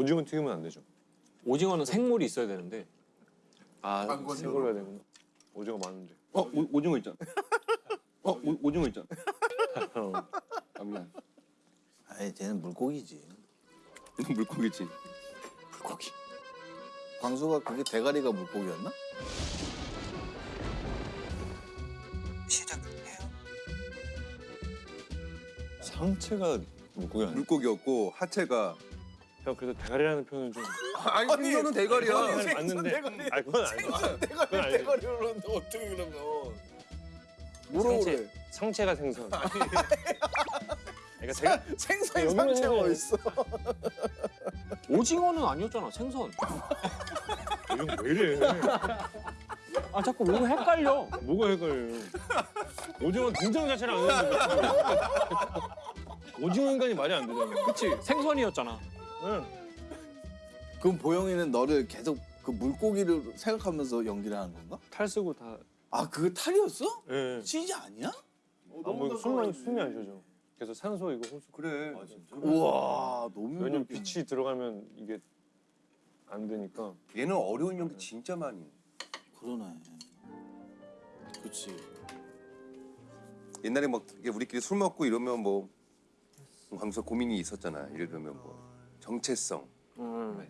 오징어 튀기면 안 되죠. 오징어는 생물이 있어야 되는데 아, 생걸로 해야 되구나. 오징어 많은데. 어 오, 오징어 있잖아. 어 오, 오징어 있잖아. 어. 아 미안. 아이 쟤는 물고기지. 물고기지. 물고기. 광수가 그게 대가리가 물고기였나? 상체가 물고기 아니야? 물고기였고 하체가 형 그래도 대가리라는 표현은 좀 아니 생선은 대가리야. 맞는데. 아 그건 아니야. 그건 아니지. 대가리로는데 어떻게 그러면? 상체 상체가 생선. 그러니까 제가 생선 상체가. 어딨어? 오징어는 아니었잖아 생선. 요즘 왜 이래? 아 자꾸 왜 헷갈려? 뭐가 헷갈려? 오징어 등장 자체를 안 했는데. 오징어 인간이 말이 안 되잖아. 그치 생선이었잖아. 응. 그럼 보영이는 너를 계속 그 물고기를 생각하면서 연기를 하는 건가? 탈 쓰고 다. 아 그거 탈이었어? 예. CG 아니야? 아, 뭐 숨이 숨이 안 쉬어져. 그래서 산소 이거 호수. 그래. 우와 너무 왜냐면. 빛이 들어가면 이게 안 되니까. 얘는 어려운 연기 진짜 많이. 해. 그러네. 그치. 옛날에 막 우리끼리 술 먹고 이러면 뭐 광수가 고민이 있었잖아. 예를 들면 뭐 정체성. 음.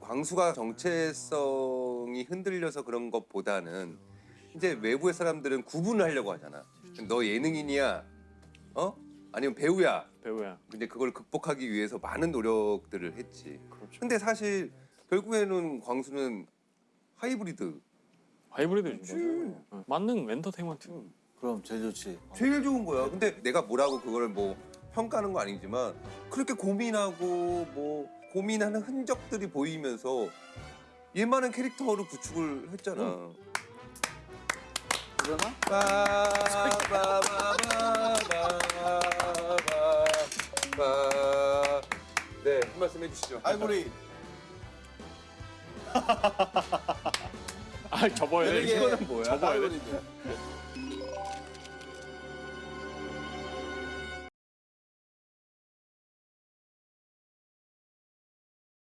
광수가 정체성이 흔들려서 그런 것보다는 이제 외부의 사람들은 구분을 하려고 하잖아. 너 예능인이야, 어? 아니면 배우야. 배우야. 근데 그걸 극복하기 위해서 많은 노력들을 했지. 그렇죠. 근데 사실 결국에는 광수는 하이브리드. 하이브리드지. 응. 만능 엔터테인먼트. 그럼 제일 좋지. 제일 좋은 거야. 근데 내가 뭐라고 그걸 뭐 평가하는 거 아니지만 그렇게 고민하고 뭐 고민하는 흔적들이 보이면서 얘만한 캐릭터로 구축을 했잖아. 그러나? 빠바바바바바. 네, 한 말씀 해주시죠. 아이보리. 아 접어야 돼. 이게 이거는 뭐야? 접어야 돼.